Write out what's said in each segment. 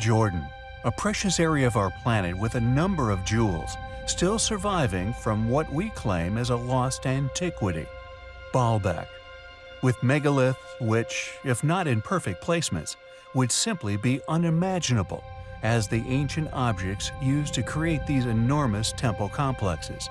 Jordan, a precious area of our planet with a number of jewels, still surviving from what we claim as a lost antiquity. Baalbek, with megaliths which, if not in perfect placements, would simply be unimaginable as the ancient objects used to create these enormous temple complexes,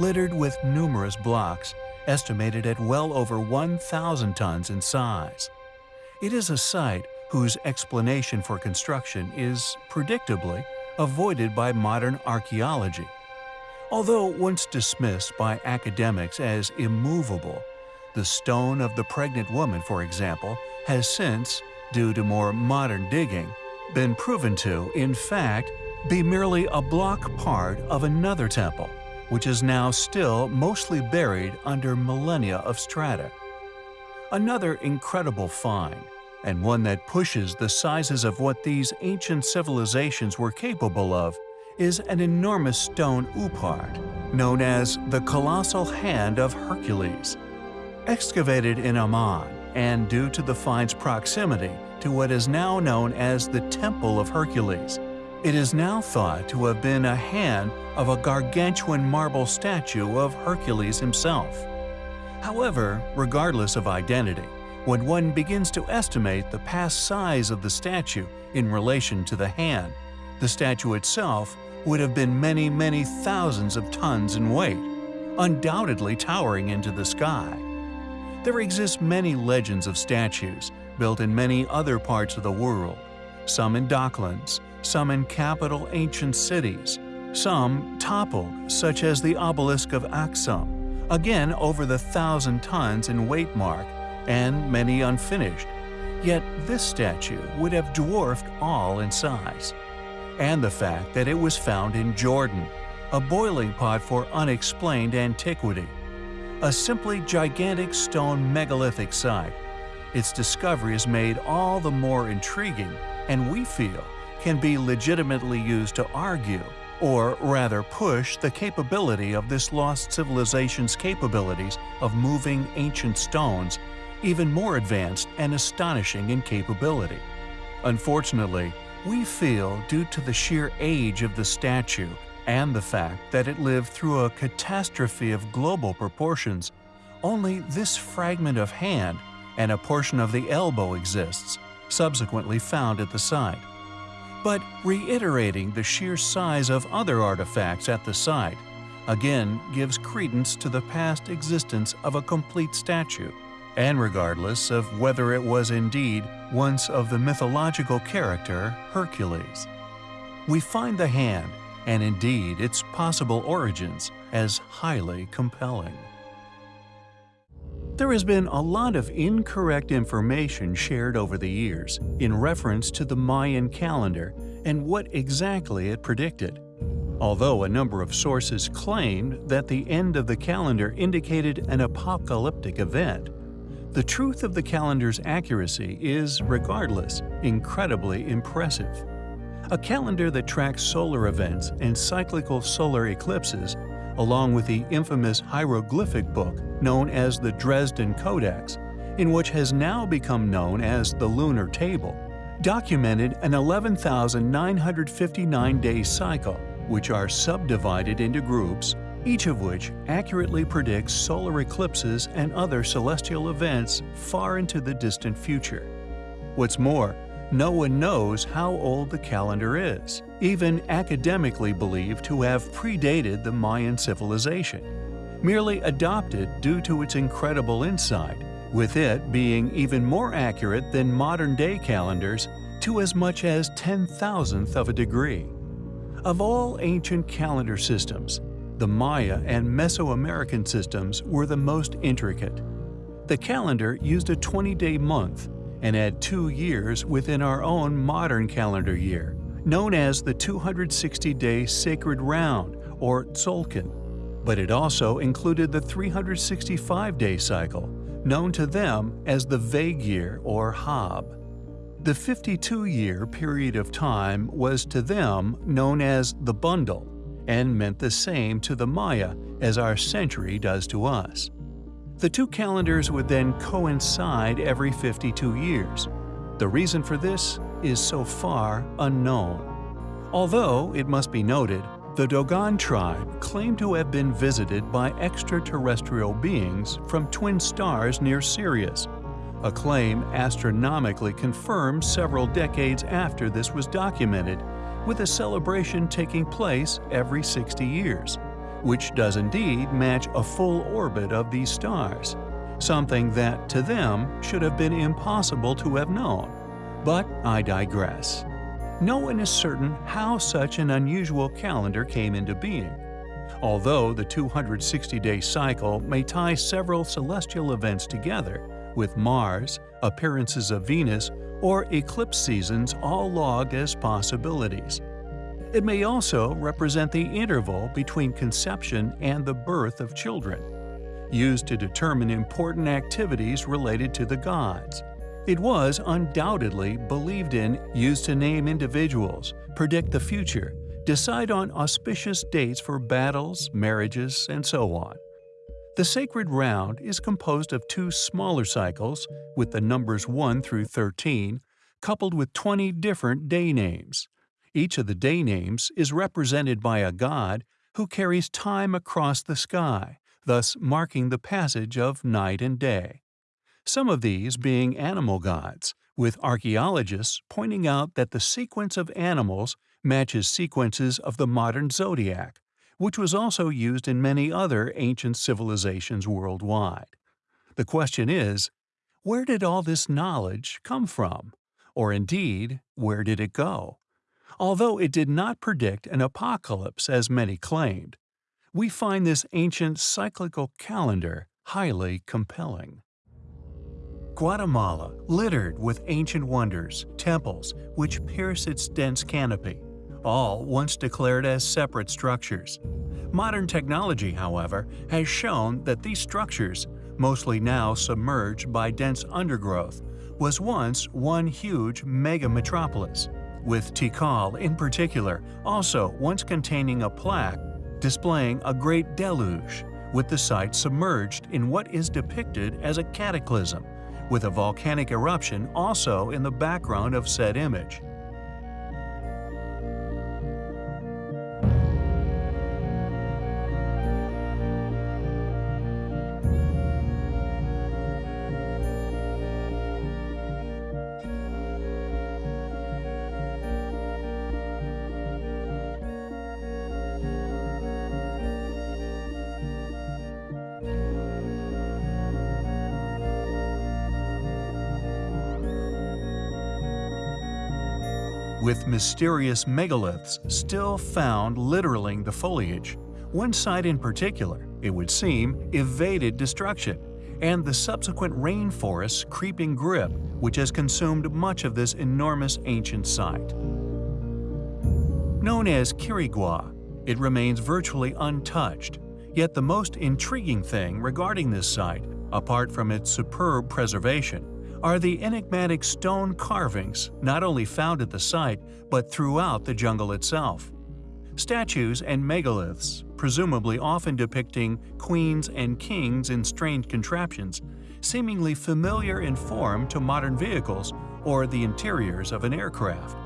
littered with numerous blocks estimated at well over 1,000 tons in size. It is a site whose explanation for construction is, predictably, avoided by modern archaeology. Although once dismissed by academics as immovable, the stone of the pregnant woman, for example, has since, due to more modern digging, been proven to, in fact, be merely a block part of another temple, which is now still mostly buried under millennia of strata. Another incredible find, and one that pushes the sizes of what these ancient civilizations were capable of, is an enormous stone oupard, known as the Colossal Hand of Hercules. Excavated in Amman, and due to the find's proximity to what is now known as the Temple of Hercules, it is now thought to have been a hand of a gargantuan marble statue of Hercules himself. However, regardless of identity, when one begins to estimate the past size of the statue in relation to the hand, the statue itself would have been many, many thousands of tons in weight, undoubtedly towering into the sky. There exist many legends of statues built in many other parts of the world, some in docklands, some in capital ancient cities, some toppled, such as the obelisk of Aksum, again over the thousand tons in weight mark, and many unfinished. Yet this statue would have dwarfed all in size. And the fact that it was found in Jordan, a boiling pot for unexplained antiquity a simply gigantic stone megalithic site. Its discovery is made all the more intriguing and we feel can be legitimately used to argue, or rather push the capability of this lost civilization's capabilities of moving ancient stones even more advanced and astonishing in capability. Unfortunately, we feel due to the sheer age of the statue and the fact that it lived through a catastrophe of global proportions, only this fragment of hand and a portion of the elbow exists, subsequently found at the site. But reiterating the sheer size of other artifacts at the site, again gives credence to the past existence of a complete statue, and regardless of whether it was indeed once of the mythological character Hercules. We find the hand and indeed its possible origins as highly compelling. There has been a lot of incorrect information shared over the years in reference to the Mayan calendar and what exactly it predicted. Although a number of sources claimed that the end of the calendar indicated an apocalyptic event, the truth of the calendar's accuracy is, regardless, incredibly impressive. A calendar that tracks solar events and cyclical solar eclipses, along with the infamous hieroglyphic book known as the Dresden Codex, in which has now become known as the Lunar Table, documented an 11,959-day cycle, which are subdivided into groups, each of which accurately predicts solar eclipses and other celestial events far into the distant future. What's more, no one knows how old the calendar is, even academically believed to have predated the Mayan civilization, merely adopted due to its incredible insight, with it being even more accurate than modern-day calendars to as much as 10 thousandth of a degree. Of all ancient calendar systems, the Maya and Mesoamerican systems were the most intricate. The calendar used a 20-day month and had two years within our own modern calendar year, known as the 260-day Sacred Round, or Tzolk'in. But it also included the 365-day cycle, known to them as the Vague Year or Haab. The 52-year period of time was to them known as the Bundle, and meant the same to the Maya as our century does to us. The two calendars would then coincide every 52 years. The reason for this is so far unknown. Although, it must be noted, the Dogon tribe claimed to have been visited by extraterrestrial beings from twin stars near Sirius, a claim astronomically confirmed several decades after this was documented, with a celebration taking place every 60 years, which does indeed match a full orbit of these stars, something that, to them, should have been impossible to have known. But I digress. No one is certain how such an unusual calendar came into being. Although the 260-day cycle may tie several celestial events together, with Mars, appearances of Venus, or eclipse seasons all logged as possibilities. It may also represent the interval between conception and the birth of children, used to determine important activities related to the gods. It was undoubtedly believed in, used to name individuals, predict the future, decide on auspicious dates for battles, marriages, and so on. The sacred round is composed of two smaller cycles, with the numbers 1 through 13, coupled with 20 different day names. Each of the day names is represented by a god who carries time across the sky, thus marking the passage of night and day some of these being animal gods, with archaeologists pointing out that the sequence of animals matches sequences of the modern zodiac, which was also used in many other ancient civilizations worldwide. The question is, where did all this knowledge come from? Or indeed, where did it go? Although it did not predict an apocalypse as many claimed, we find this ancient cyclical calendar highly compelling. Guatemala, littered with ancient wonders, temples, which pierce its dense canopy, all once declared as separate structures. Modern technology, however, has shown that these structures, mostly now submerged by dense undergrowth, was once one huge mega-metropolis, with Tikal in particular also once containing a plaque displaying a great deluge, with the site submerged in what is depicted as a cataclysm with a volcanic eruption also in the background of said image. With mysterious megaliths still found littering the foliage. One site in particular, it would seem, evaded destruction, and the subsequent rainforest's creeping grip which has consumed much of this enormous ancient site. Known as Quirigua, it remains virtually untouched, yet the most intriguing thing regarding this site, apart from its superb preservation, are the enigmatic stone carvings not only found at the site but throughout the jungle itself. Statues and megaliths, presumably often depicting queens and kings in strange contraptions, seemingly familiar in form to modern vehicles or the interiors of an aircraft.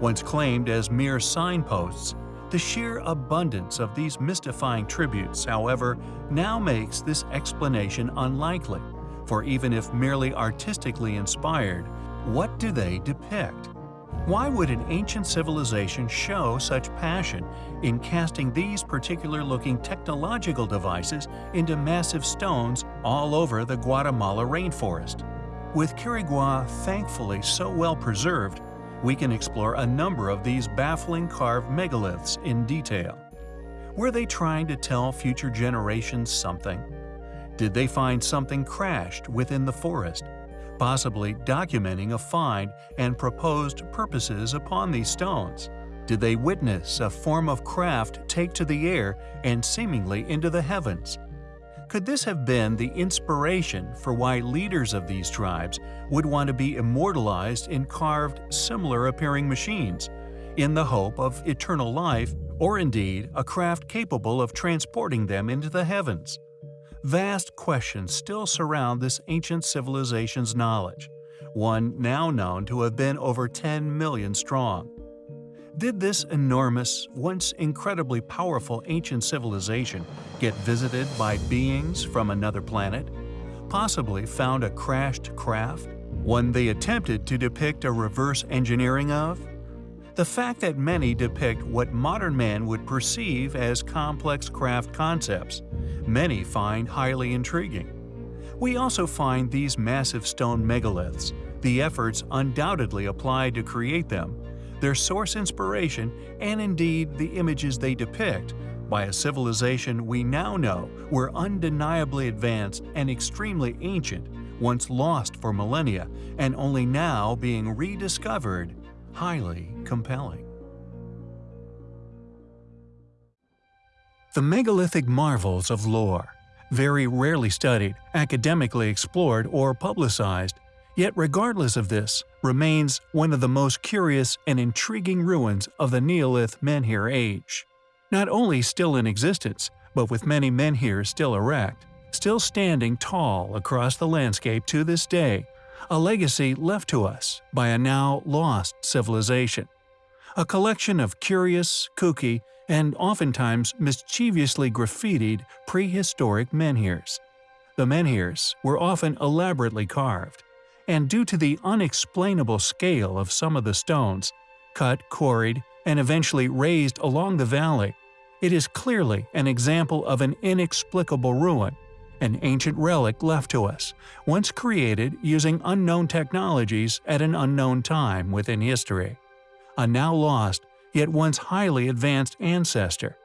Once claimed as mere signposts, the sheer abundance of these mystifying tributes, however, now makes this explanation unlikely for even if merely artistically inspired, what do they depict? Why would an ancient civilization show such passion in casting these particular-looking technological devices into massive stones all over the Guatemala rainforest? With Quirigua thankfully so well preserved, we can explore a number of these baffling carved megaliths in detail. Were they trying to tell future generations something? Did they find something crashed within the forest, possibly documenting a find and proposed purposes upon these stones? Did they witness a form of craft take to the air and seemingly into the heavens? Could this have been the inspiration for why leaders of these tribes would want to be immortalized in carved, similar-appearing machines, in the hope of eternal life or indeed a craft capable of transporting them into the heavens? Vast questions still surround this ancient civilization's knowledge, one now known to have been over 10 million strong. Did this enormous, once incredibly powerful ancient civilization get visited by beings from another planet? Possibly found a crashed craft? One they attempted to depict a reverse engineering of? The fact that many depict what modern man would perceive as complex craft concepts, many find highly intriguing. We also find these massive stone megaliths, the efforts undoubtedly applied to create them, their source inspiration, and indeed the images they depict, by a civilization we now know were undeniably advanced and extremely ancient, once lost for millennia and only now being rediscovered, highly compelling. The megalithic marvels of lore, very rarely studied, academically explored, or publicized, Yet regardless of this, remains one of the most curious and intriguing ruins of the Neolith Menhir age. Not only still in existence, but with many menhirs still erect, still standing tall across the landscape to this day, a legacy left to us by a now lost civilization. A collection of curious, kooky, and oftentimes mischievously graffitied prehistoric menhirs. The menhirs were often elaborately carved, and due to the unexplainable scale of some of the stones, cut, quarried, and eventually raised along the valley, it is clearly an example of an inexplicable ruin, an ancient relic left to us, once created using unknown technologies at an unknown time within history. A now lost, yet once highly advanced ancestor.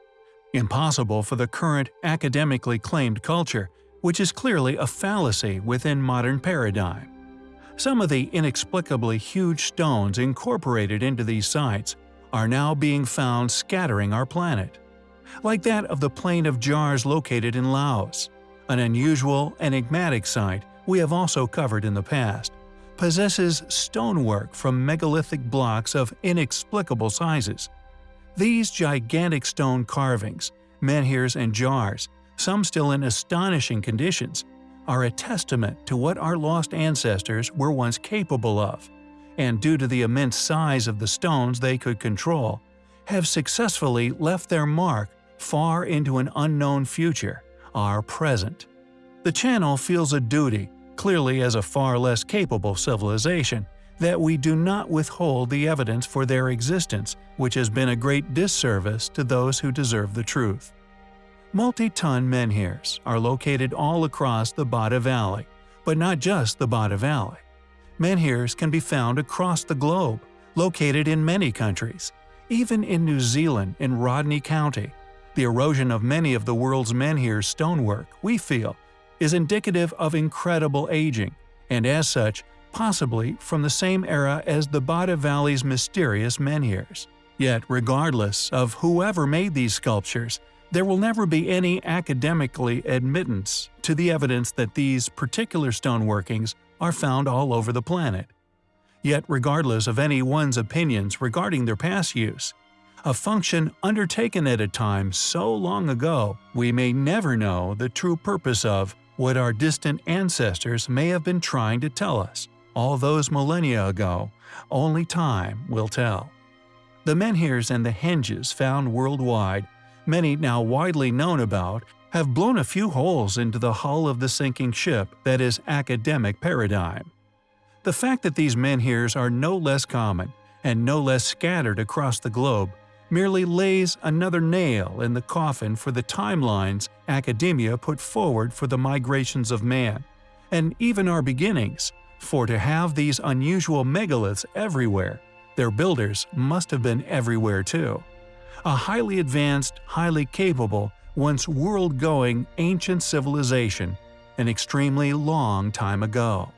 Impossible for the current academically claimed culture, which is clearly a fallacy within modern paradigm. Some of the inexplicably huge stones incorporated into these sites are now being found scattering our planet. Like that of the Plain of Jars located in Laos, an unusual, enigmatic site we have also covered in the past, possesses stonework from megalithic blocks of inexplicable sizes. These gigantic stone carvings, menhirs and jars, some still in astonishing conditions, are a testament to what our lost ancestors were once capable of, and due to the immense size of the stones they could control, have successfully left their mark far into an unknown future, our present. The channel feels a duty, clearly as a far less capable civilization, that we do not withhold the evidence for their existence, which has been a great disservice to those who deserve the truth. Multi-ton menhirs are located all across the Bada Valley, but not just the Bada Valley. Menhirs can be found across the globe, located in many countries, even in New Zealand in Rodney County. The erosion of many of the world's menhir stonework, we feel, is indicative of incredible aging, and as such, possibly from the same era as the Bada Valley's mysterious menhirs. Yet regardless of whoever made these sculptures, there will never be any academically admittance to the evidence that these particular stoneworkings are found all over the planet. Yet regardless of anyone's opinions regarding their past use, a function undertaken at a time so long ago, we may never know the true purpose of what our distant ancestors may have been trying to tell us all those millennia ago, only time will tell. The menhirs and the henges found worldwide many now widely known about, have blown a few holes into the hull of the sinking ship that is academic paradigm. The fact that these menhirs are no less common and no less scattered across the globe merely lays another nail in the coffin for the timelines academia put forward for the migrations of man, and even our beginnings, for to have these unusual megaliths everywhere, their builders must have been everywhere too a highly advanced, highly capable, once world-going ancient civilization an extremely long time ago.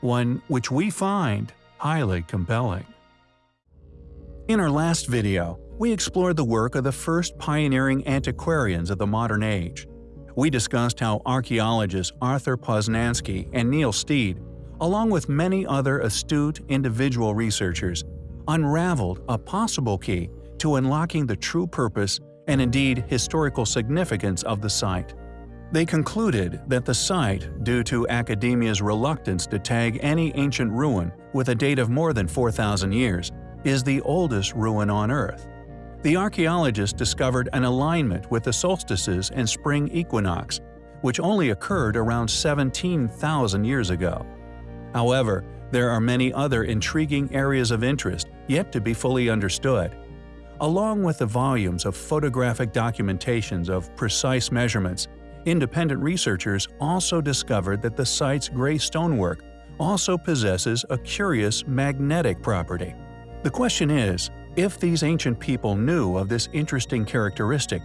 One which we find highly compelling. In our last video, we explored the work of the first pioneering antiquarians of the modern age. We discussed how archaeologists Arthur Posnansky and Neil Steede, along with many other astute individual researchers, unraveled a possible key to unlocking the true purpose and indeed historical significance of the site. They concluded that the site, due to academia's reluctance to tag any ancient ruin with a date of more than 4,000 years, is the oldest ruin on Earth. The archaeologists discovered an alignment with the solstices and spring equinox, which only occurred around 17,000 years ago. However, there are many other intriguing areas of interest yet to be fully understood. Along with the volumes of photographic documentations of precise measurements, independent researchers also discovered that the site's gray stonework also possesses a curious magnetic property. The question is, if these ancient people knew of this interesting characteristic,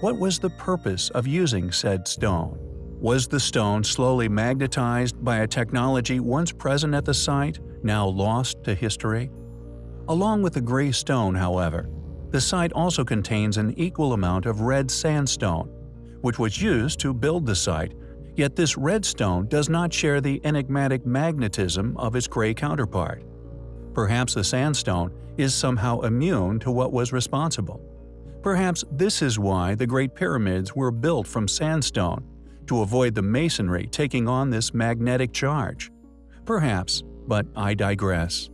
what was the purpose of using said stone? Was the stone slowly magnetized by a technology once present at the site, now lost to history? Along with the gray stone, however, the site also contains an equal amount of red sandstone, which was used to build the site, yet this red stone does not share the enigmatic magnetism of its gray counterpart. Perhaps the sandstone is somehow immune to what was responsible. Perhaps this is why the Great Pyramids were built from sandstone, to avoid the masonry taking on this magnetic charge. Perhaps, but I digress.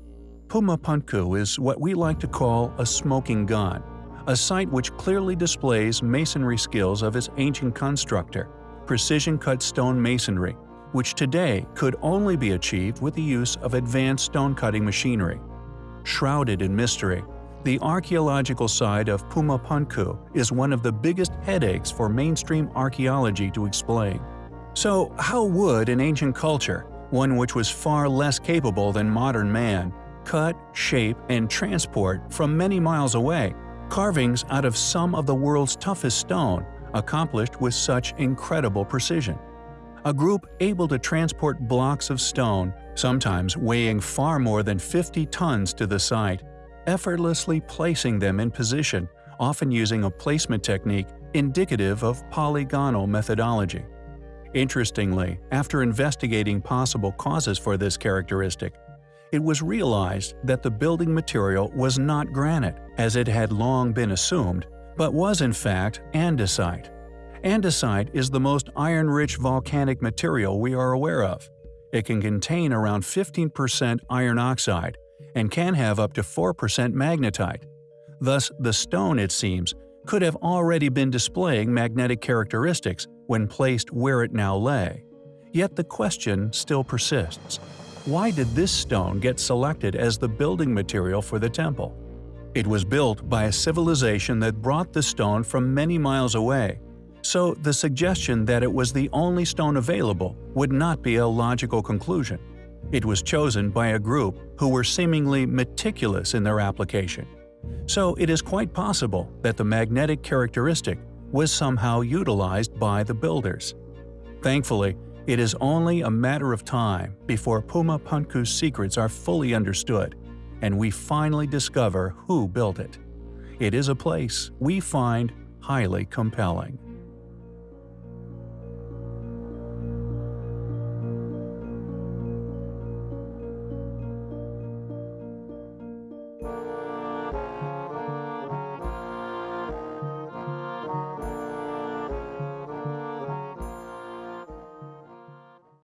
Puma Punku is what we like to call a smoking gun, a site which clearly displays masonry skills of its ancient constructor, precision-cut stone masonry, which today could only be achieved with the use of advanced stone-cutting machinery. Shrouded in mystery, the archaeological side of Puma Punku is one of the biggest headaches for mainstream archaeology to explain. So how would an ancient culture, one which was far less capable than modern man, cut, shape, and transport from many miles away carvings out of some of the world's toughest stone, accomplished with such incredible precision. A group able to transport blocks of stone, sometimes weighing far more than 50 tons to the site, effortlessly placing them in position, often using a placement technique indicative of polygonal methodology. Interestingly, after investigating possible causes for this characteristic, it was realized that the building material was not granite, as it had long been assumed, but was in fact andesite. Andesite is the most iron-rich volcanic material we are aware of. It can contain around 15% iron oxide and can have up to 4% magnetite. Thus, the stone, it seems, could have already been displaying magnetic characteristics when placed where it now lay. Yet the question still persists. Why did this stone get selected as the building material for the temple? It was built by a civilization that brought the stone from many miles away, so the suggestion that it was the only stone available would not be a logical conclusion. It was chosen by a group who were seemingly meticulous in their application. So it is quite possible that the magnetic characteristic was somehow utilized by the builders. Thankfully, it is only a matter of time before Puma Punku's secrets are fully understood, and we finally discover who built it. It is a place we find highly compelling.